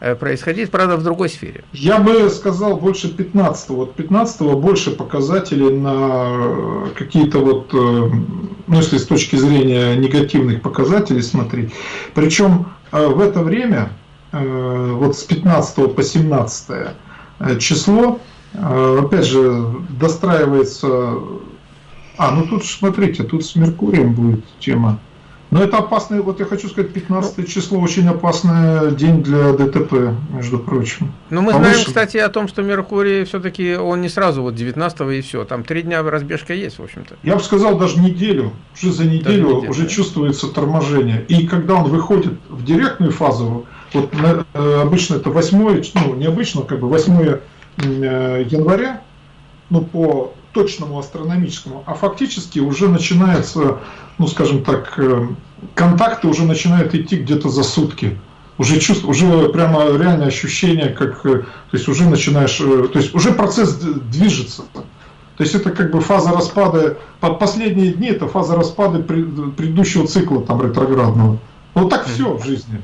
Э, происходить, правда, в другой сфере. Я бы сказал больше 15 -го. Вот 15 больше показателей на какие-то вот, ну если с точки зрения негативных показателей смотреть. Причем в это время, вот с 15 по 17 число, опять же, достраивается... А, ну тут смотрите, тут с Меркурием будет тема. Но это опасный, вот я хочу сказать, 15 ну, число очень опасный день для ДТП, между прочим. Ну, мы Повыше. знаем, кстати, о том, что Меркурий все-таки, он не сразу вот 19 и все, там три дня разбежка есть, в общем-то. Я бы сказал, даже неделю, уже за неделю неделю, уже да. чувствуется торможение. И когда он выходит в директную фазу, вот на, э, обычно это 8, ну, необычно, как бы 8 э, января, ну, по точному астрономическому, а фактически уже начинается, ну скажем так, э, контакты уже начинают идти где-то за сутки. Уже чувство, уже прямо реальное ощущение, как, то есть уже начинаешь, то есть уже процесс движется. То есть это как бы фаза распада, под последние дни это фаза распада предыдущего цикла там ретроградного. Вот так все в жизни.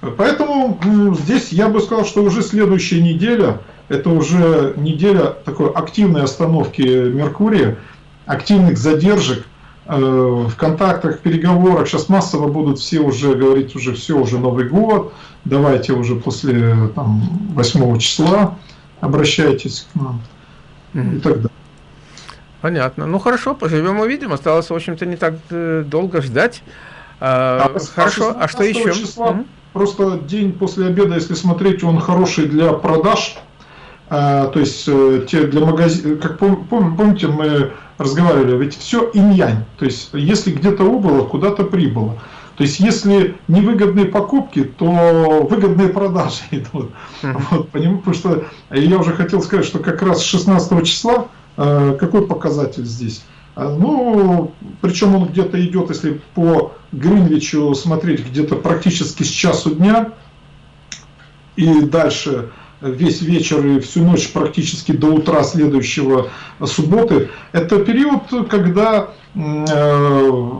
Поэтому здесь я бы сказал, что уже следующая неделя, это уже неделя такой активной остановки Меркурия, активных задержек э, в контактах, переговорах. Сейчас массово будут все уже говорить, уже все, уже Новый год, давайте уже после там, 8 числа обращайтесь к нам mm и так далее. Понятно. Ну хорошо, поживем увидим. Осталось, в общем-то, не так э, долго ждать. А, а хорошо, а что еще? Числа, mm Просто день после обеда, если смотреть, он хороший для продаж а, то есть э, те для магазина, как пом, помните, мы разговаривали, ведь все инь-янь, то есть если где-то убыло, куда-то прибыло. То есть если невыгодные покупки, то выгодные продажи (laughs) идут. Mm-hmm. Вот, потому что я уже хотел сказать, что как раз 16 числа, э, какой показатель здесь? А, ну, причем он где-то идет, если по Гринвичу смотреть, где-то практически с часу дня и дальше весь вечер и всю ночь практически до утра следующего субботы, это период, когда э,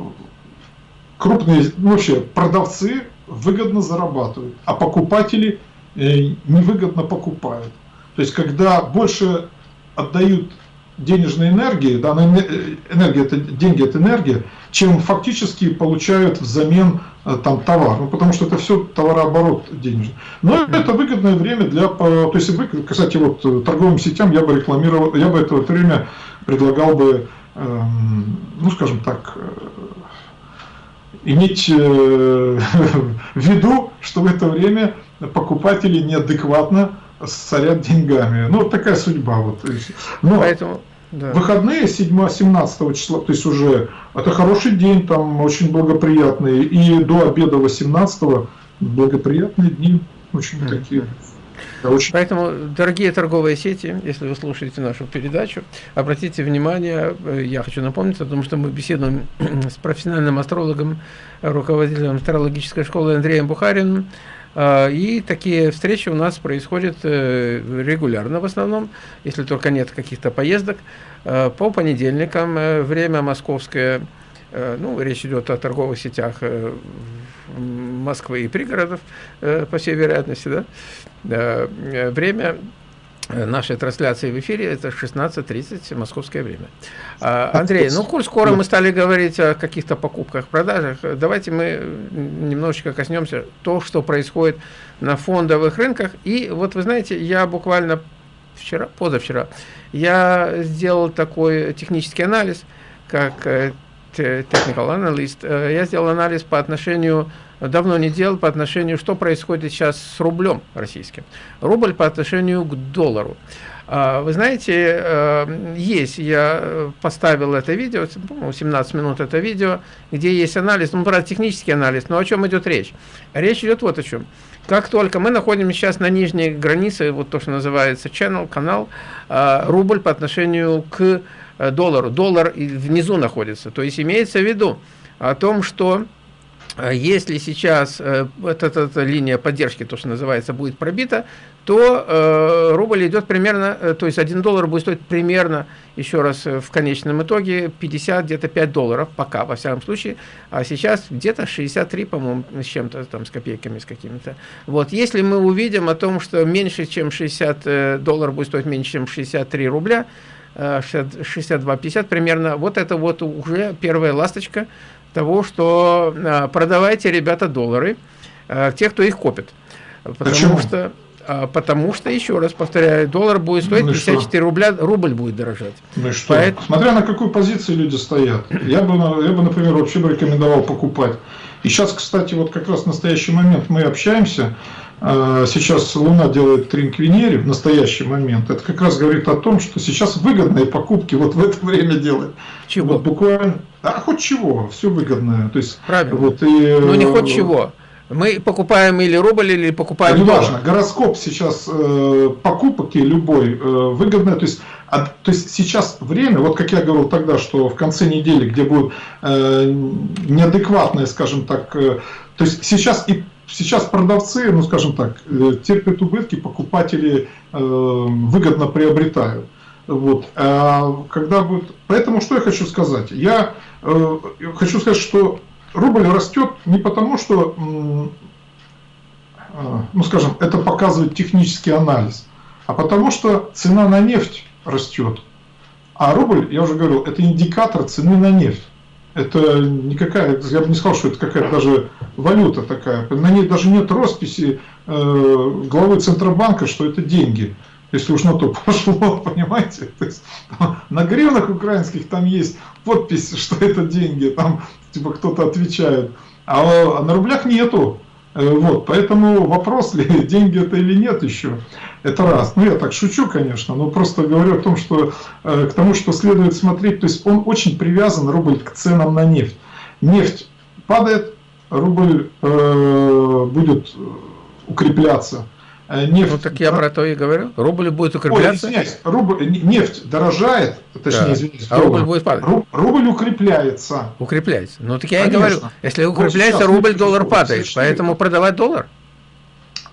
крупные, ну, вообще продавцы выгодно зарабатывают, а покупатели э, невыгодно покупают. То есть, когда больше отдают денежной энергии, да, э, энергия это деньги, это энергия, чем фактически получают взамен э, там товар, ну, потому что это все товарооборот денежный. Но это выгодное время для, то есть, кстати, вот э, торговым сетям я бы рекламировал, я бы это время предлагал бы, эм, ну, скажем так, иметь (laughs) в виду, что в это время покупатели неадекватно сорят деньгами. Ну, вот такая судьба. Вот. Но Поэтому да. выходные 7-17 числа, то есть уже это хороший день, там очень благоприятные. И до обеда 18 благоприятные дни, очень mm-hmm. такие. Очень... Поэтому, дорогие торговые сети, если вы слушаете нашу передачу, обратите внимание, э, я хочу напомнить о том, что мы беседуем (clears throat) с профессиональным астрологом, руководителем астрологической школы Андреем Бухариным, И такие встречи у нас происходят регулярно в основном, если только нет каких-то поездок. По понедельникам время московское, ну, речь идет о торговых сетях Москвы и пригородов, по всей вероятности, да, время Э, нашей трансляции в эфире это 16.30 московское время. А, Андрей, ну, коль скоро мы стали говорить о каких-то покупках, продажах, давайте мы немножечко коснемся то, что происходит на фондовых рынках. И вот вы знаете, я буквально вчера, позавчера, я сделал такой технический анализ, как э, technical analyst, э, я сделал анализ по отношению давно не делал по отношению, что происходит сейчас с рублем российским. Рубль по отношению к доллару. А, вы знаете, э, есть, я поставил это видео, 17 минут это видео, где есть анализ, ну, правда, технический анализ, но о чем идет речь? Речь идет вот о чем. Как только мы находимся сейчас на нижней границе, вот то, что называется channel, канал, а, рубль по отношению к э, доллару. Доллар внизу находится. То есть имеется в виду о том, что если сейчас э, эта, эта линия поддержки, то, что называется, будет пробита, то э, рубль идет примерно, э, то есть 1 доллар будет стоить примерно, еще раз, э, в конечном итоге 50, где-то 5 долларов, пока, во всяком случае, а сейчас где-то 63, по-моему, с чем-то, там, с копейками, с какими-то. Вот, если мы увидим о том, что меньше, чем 60 долларов будет стоить меньше, чем 63 рубля, 62-50 примерно, вот это вот уже первая ласточка, того, что а, продавайте, ребята, доллары, а, те, кто их копит. Потому Почему? что а, потому что, еще раз повторяю, доллар будет стоить ну 54 что? рубля, рубль будет дорожать. Ну что? Поэтому... Смотря на какую позицию люди стоят. Я бы, я бы, например, вообще бы рекомендовал покупать. И сейчас, кстати, вот как раз в настоящий момент мы общаемся, сейчас Луна делает трин к Венере в настоящий момент. Это как раз говорит о том, что сейчас выгодные покупки вот в это время делать. Чего? Вот буквально, а хоть чего, все выгодное. То есть, Правильно. Вот, и, ну не хоть чего. Мы покупаем или рубль, или покупаем Не важно, гороскоп сейчас э, покупки любой э, выгодный. То есть, а, то есть сейчас время, вот как я говорил тогда, что в конце недели, где будет э, неадекватное, скажем так, э, то есть сейчас и сейчас продавцы, ну скажем так, э, терпят убытки, покупатели э, выгодно приобретают. Вот. А когда будет... Поэтому что я хочу сказать? Я э, хочу сказать, что рубль растет не потому, что, э, ну скажем, это показывает технический анализ, а потому что цена на нефть растет. А рубль, я уже говорил, это индикатор цены на нефть это никакая, я бы не сказал, что это какая-то даже валюта такая. На ней даже нет росписи э, главы Центробанка, что это деньги. Если уж на то (laughs) пошло, понимаете? То есть, на гривнах украинских там есть подпись, что это деньги, там типа кто-то отвечает. А, а на рублях нету. Э, вот, поэтому вопрос (laughs) ли, деньги это или нет еще, это раз. Ну, я так шучу, конечно, но просто говорю о том, что э, к тому, что следует смотреть, то есть он очень привязан, рубль, к ценам на нефть. Нефть падает, рубль э, будет укрепляться. Э, нефть, ну так я про то и говорю. Рубль будет укрепляться. Ой, извиняюсь, рубль, нефть дорожает, точнее, да. извиняюсь. А рубль будет падать. Рубль укрепляется. Укрепляется. Ну так я Конечно. и говорю. Если укрепляется, вот рубль, доллар падает. Поэтому продавать доллар.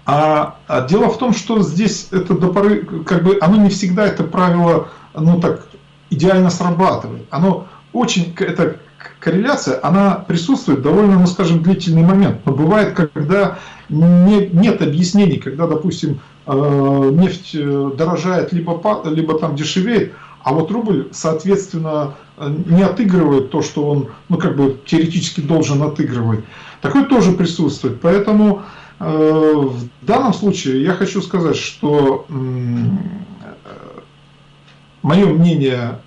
А, а дело в том, что здесь это до поры, как бы, оно не всегда это правило, ну так, идеально срабатывает. Оно очень, это корреляция, она присутствует довольно, ну скажем, длительный момент. Но бывает, когда не, нет объяснений, когда, допустим, э, нефть э, дорожает, либо, либо там дешевеет, а вот рубль, соответственно, не отыгрывает то, что он, ну, как бы теоретически должен отыгрывать. Такое тоже присутствует. Поэтому э, в данном случае я хочу сказать, что мое мнение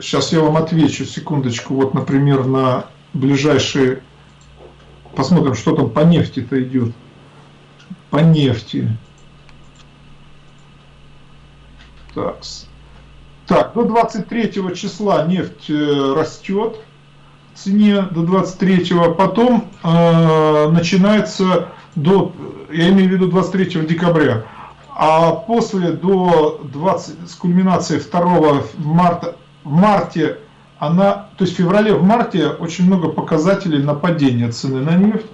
Сейчас я вам отвечу, секундочку, вот, например, на ближайшие... Посмотрим, что там по нефти-то идет. По нефти. Так. Так, до 23 числа нефть э, растет в цене до 23, потом э, начинается до, я имею в виду 23 декабря, а после до 20, с кульминацией 2 марта в марте она, то есть в феврале, в марте очень много показателей на падение цены на нефть.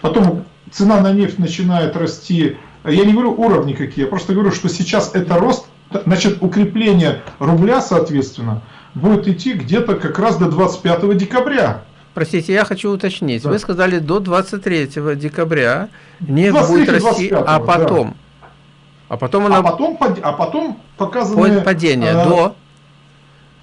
Потом цена на нефть начинает расти, я не говорю уровни какие, я просто говорю, что сейчас это рост, значит укрепление рубля, соответственно, будет идти где-то как раз до 25 декабря. Простите, я хочу уточнить. Да. Вы сказали до 23 декабря нефть будет расти, а потом? Да. А потом она... А потом, а потом показано... Падение э, до...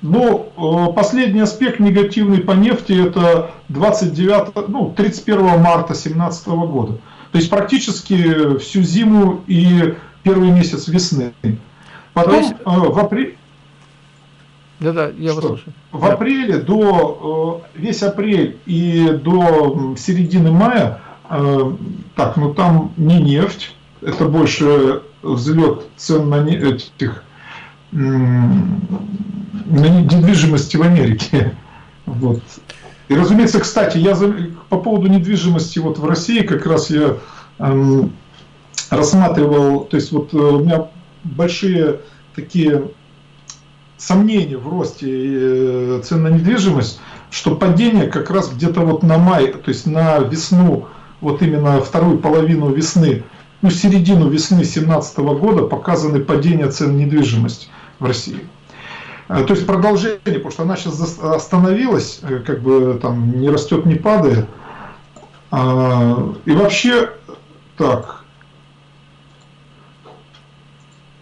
Ну, э, последний аспект негативный по нефти это 29, ну, 31 марта 2017 года. То есть практически всю зиму и первый месяц весны. Потом есть... э, в апреле... Да-да, я вас слушаю. В да. апреле до э, весь апрель и до середины мая, так, ну там не нефть, это больше взлет цен на этих на недвижимости в Америке. Вот. И, разумеется, кстати, я по поводу недвижимости вот в России как раз я эм, рассматривал, то есть вот э, у меня большие такие сомнения в росте э, цен на недвижимость, что падение как раз где-то вот на май, то есть на весну, вот именно вторую половину весны, ну середину весны 2017 года показаны падение цен недвижимости в России. То есть продолжение, потому что она сейчас остановилась, э, как бы там не растет, не падает. А, и вообще, так.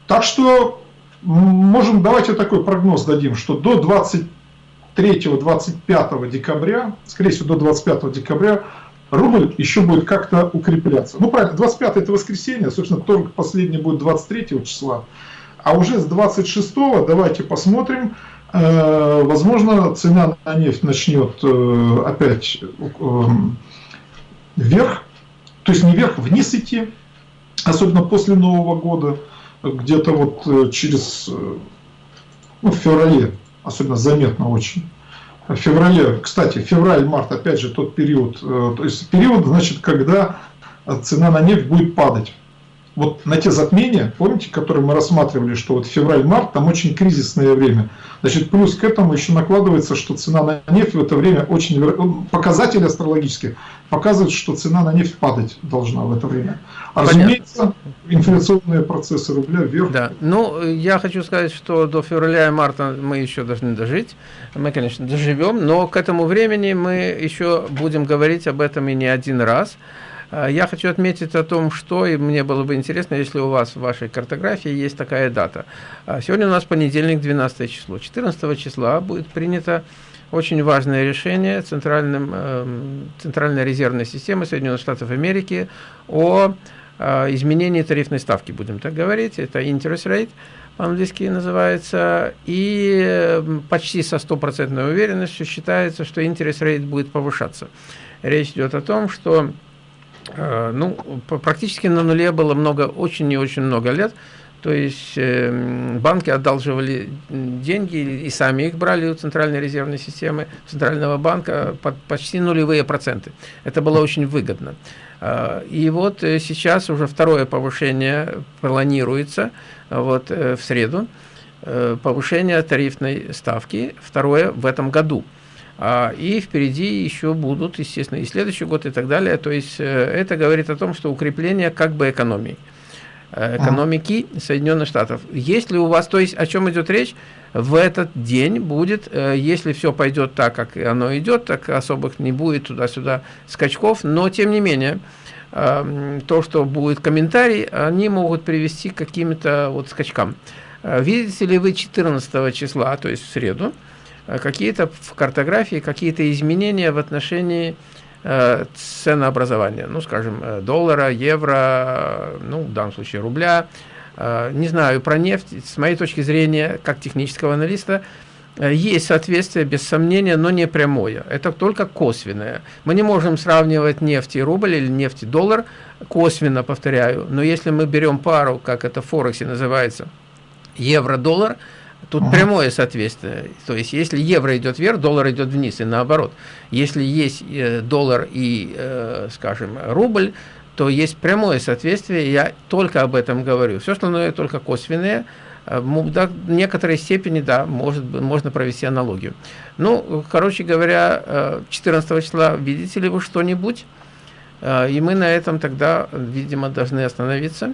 Так что можем, давайте такой прогноз дадим, что до 23-25 декабря, скорее всего до 25 декабря, рубль еще будет как-то укрепляться. Ну правильно, 25 это воскресенье, собственно, торг последний будет 23 числа. А уже с 26 давайте посмотрим, э, возможно, цена на нефть начнет э, опять э, вверх, то есть не вверх, вниз идти, особенно после Нового года, где-то вот через, ну, в феврале, особенно заметно очень. В феврале, кстати, февраль-март, опять же, тот период, то есть период, значит, когда цена на нефть будет падать вот на те затмения, помните, которые мы рассматривали, что вот февраль-март, там очень кризисное время. Значит, плюс к этому еще накладывается, что цена на нефть в это время очень... Показатели астрологические показывают, что цена на нефть падать должна в это время. А разумеется, инфляционные процессы рубля вверх. Да, ну, я хочу сказать, что до февраля и марта мы еще должны дожить. Мы, конечно, доживем, но к этому времени мы еще будем говорить об этом и не один раз. А, я хочу отметить о том, что, и мне было бы интересно, если у вас в вашей картографии есть такая дата. А, сегодня у нас понедельник, 12 число. 14 числа будет принято очень важное решение Центральным, эм, Центральной резервной системы Соединенных Штатов Америки о а, изменении тарифной ставки, будем так говорить. Это interest rate по-английски называется, и эм, почти со стопроцентной уверенностью считается, что интерес рейд будет повышаться. Речь идет о том, что ну, практически на нуле было много, очень и очень много лет. То есть э, банки одалживали деньги и сами их брали у Центральной резервной системы, Центрального банка под почти нулевые проценты. Это было очень выгодно. Э, и вот сейчас уже второе повышение планируется вот, в среду. Повышение тарифной ставки, второе в этом году. А, и впереди еще будут, естественно, и следующий год и так далее. То есть э, это говорит о том, что укрепление как бы экономии э, экономики Соединенных Штатов. Если у вас, то есть о чем идет речь, в этот день будет, э, если все пойдет так, как оно идет, так особых не будет туда-сюда скачков, но тем не менее, то, что будет комментарий, они могут привести к каким-то вот скачкам. Видите ли вы 14 числа, то есть в среду, какие-то в картографии, какие-то изменения в отношении э, ценообразования, ну, скажем, э, доллара, евро, ну, в данном случае рубля. Э, не знаю, про нефть, с моей точки зрения, как технического аналиста, э, есть соответствие, без сомнения, но не прямое. Это только косвенное. Мы не можем сравнивать нефть и рубль или нефть и доллар, косвенно, повторяю. Но если мы берем пару, как это в Форексе называется, евро-доллар – Тут ага. прямое соответствие. То есть, если евро идет вверх, доллар идет вниз, и наоборот. Если есть э, доллар и, э, скажем, рубль, то есть прямое соответствие, я только об этом говорю. Все остальное только косвенное. Э, до некоторой степени, да, может, можно провести аналогию. Ну, короче говоря, 14 числа видите ли вы что-нибудь? И мы на этом тогда, видимо, должны остановиться.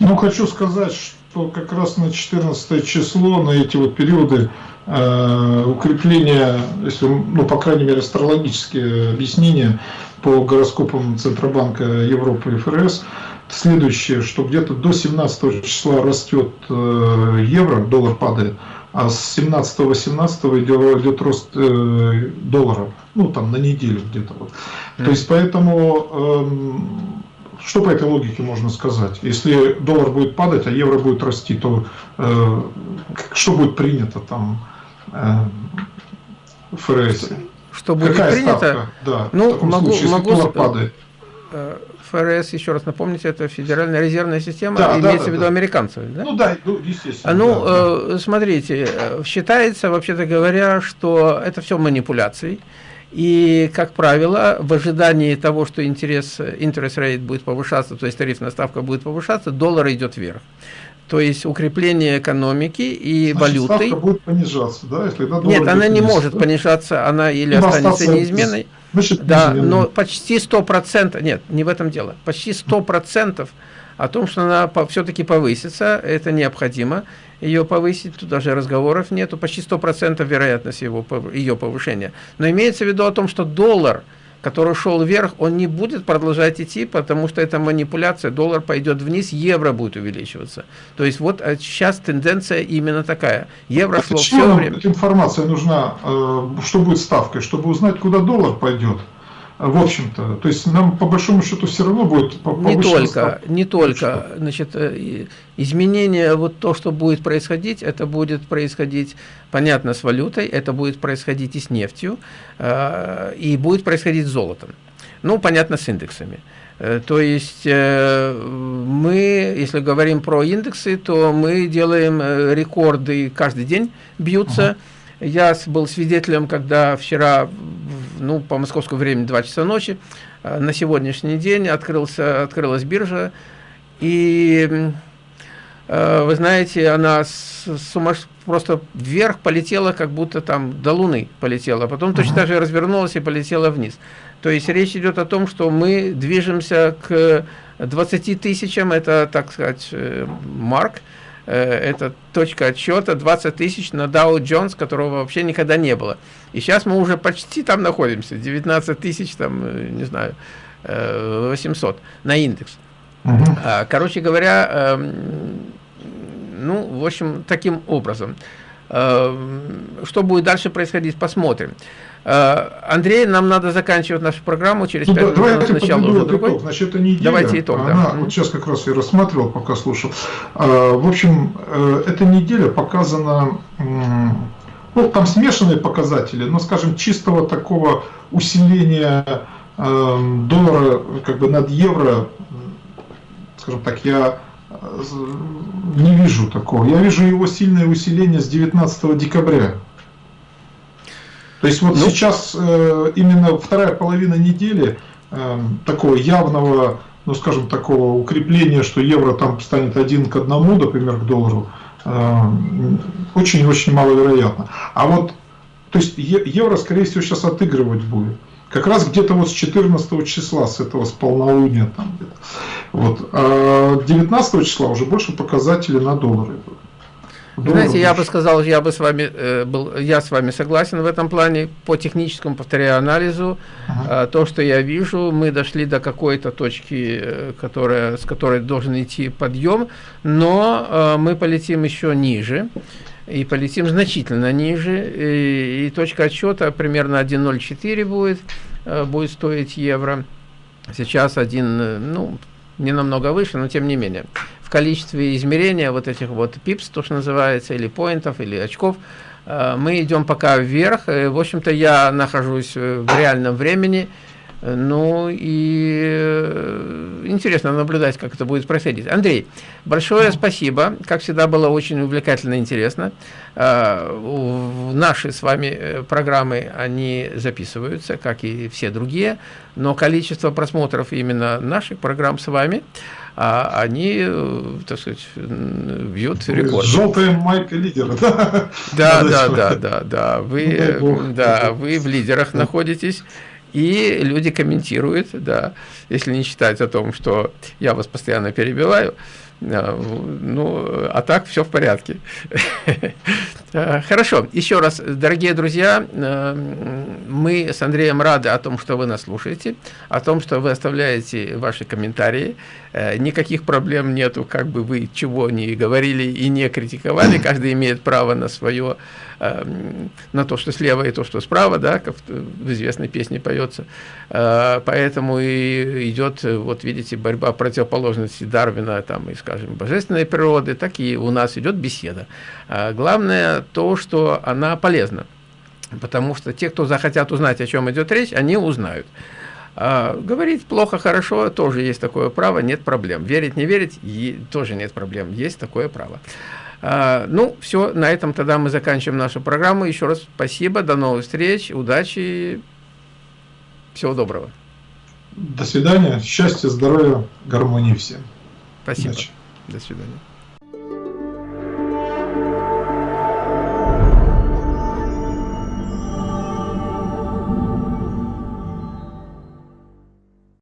Ну, хочу сказать, что как раз на 14 число, на эти вот периоды э, укрепления, если, ну, по крайней мере, астрологические объяснения по гороскопам Центробанка Европы и ФРС, следующее, что где-то до 17 числа растет э, евро, доллар падает, а с 17-18 идет, идет рост э, доллара, ну там на неделю где-то вот. Mm. То есть поэтому э, что по этой логике можно сказать? Если доллар будет падать, а евро будет расти, то э, что будет принято там э, в ФРС? Что будет Какая принято? Ставка? Да, ну, в таком могу, случае, могу, доллар падает. Э, ФРС, еще раз напомните, это Федеральная резервная система, да, имеется да, в виду да. американцев, да? Ну да, ну, естественно. Ну, да, э, да. смотрите, э, считается, вообще-то говоря, что это все манипуляции. И, как правило, в ожидании того, что интерес, interest rate будет повышаться, то есть тарифная ставка будет повышаться, доллар идет вверх. То есть укрепление экономики и Значит, валюты. Ставка будет понижаться, да? Если Нет, она не вниз, может да? понижаться, она или ну, останется неизменной. Значит, да, но почти 100%, нет, не в этом дело, почти 100% о том, что она все-таки повысится, это необходимо ее повысить, тут даже разговоров нету, почти 100% вероятность его, ее повышения. Но имеется в виду о том, что доллар, который шел вверх, он не будет продолжать идти, потому что это манипуляция, доллар пойдет вниз, евро будет увеличиваться. То есть вот сейчас тенденция именно такая. Евро а шло все время. Информация нужна, э, что будет ставкой, чтобы узнать, куда доллар пойдет в общем-то. То есть нам по большому счету все равно будет Не только, не только. Значит, э, изменение, вот то, что будет происходить, это будет происходить, понятно, с валютой, это будет происходить и с нефтью, э, и будет происходить с золотом. Ну, понятно, с индексами. Э, то есть мы, если говорим про индексы, то мы делаем рекорды каждый день, бьются. Uh -huh я был свидетелем, когда вчера, ну, по московскому времени 2 часа ночи, э, на сегодняшний день открылся, открылась биржа, и э, вы знаете, она сумас... просто вверх полетела, как будто там до Луны полетела, а потом точно так же развернулась и полетела вниз. То есть речь идет о том, что мы движемся к 20 тысячам, это, так сказать, э, марк, это точка отсчета 20 тысяч на Dow Jones, которого вообще никогда не было. И сейчас мы уже почти там находимся, 19 тысяч, там, э, не знаю, 800 э, на индекс. Угу. Короче говоря, эм, ну, в общем, таким образом. Что будет дальше происходить, посмотрим. Э, Андрей, нам надо заканчивать нашу программу через ну, 5 да, минут. Давайте сначала уже другой. Итог. Значит, это неделя. Давайте итог, Она, да. Вот сейчас как раз я рассматривал, пока слушал. А, в общем, э, эта неделя показана, ну, там смешанные показатели, но, скажем, чистого такого усиления эм, доллара как бы над евро, скажем так, я э, не вижу такого. Я вижу его сильное усиление с 19 декабря. То есть вот ну, сейчас э, именно вторая половина недели э, такого явного, ну скажем, такого укрепления, что евро там станет один к одному, например, к доллару, очень-очень э, маловероятно. А вот, то есть евро, скорее всего, сейчас отыгрывать будет. Как раз где-то вот с 14 числа, с этого, с полнолуния там где-то. Вот. А 19 числа уже больше показатели на доллары идут. Знаете, я бы сказал, я бы с вами э, был, я с вами согласен в этом плане. По техническому, повторяю, анализу, ага. э, то, что я вижу, мы дошли до какой-то точки, э, которая, с которой должен идти подъем, но э, мы полетим еще ниже и полетим значительно ниже, и, и точка отсчета примерно 1.04 будет, э, будет стоить евро. Сейчас один, э, ну, не намного выше, но тем не менее. В количестве измерения вот этих вот пипс, то, что называется, или поинтов, или очков, э, мы идем пока вверх. В общем-то, я нахожусь в реальном времени, ну и э, интересно наблюдать, как это будет происходить. Андрей, большое спасибо. Как всегда, было очень увлекательно и интересно. Э, наши с вами э, программы, они записываются, как и все другие, но количество просмотров именно наших программ с вами, а они, так сказать, бьют рекорд. Желтая майка лидера, да? Да, да, да, да, да. Вы, да, вы в лидерах находитесь. И люди комментируют, да, если не считать о том, что я вас постоянно перебиваю, ну, а так все в порядке. А, хорошо, еще раз, дорогие друзья, а, мы с Андреем рады о том, что вы нас слушаете, о том, что вы оставляете ваши комментарии. Никаких проблем нету, как бы вы чего не говорили и не критиковали, каждый имеет право на свое на то, что слева и то, что справа, да, как в известной песне поется. Э, поэтому и идет, вот видите, борьба противоположности Дарвина там, и, скажем, божественной природы, так и у нас идет беседа. Э, главное то, что она полезна. Потому что те, кто захотят узнать, о чем идет речь, они узнают. А, говорить плохо, хорошо, тоже есть такое право, нет проблем. Верить, не верить, тоже нет проблем, есть такое право. А, ну, все, на этом тогда мы заканчиваем нашу программу. Еще раз спасибо, до новых встреч, удачи, всего доброго. До свидания, счастья, здоровья, гармонии всем. Спасибо. Удачи. До свидания.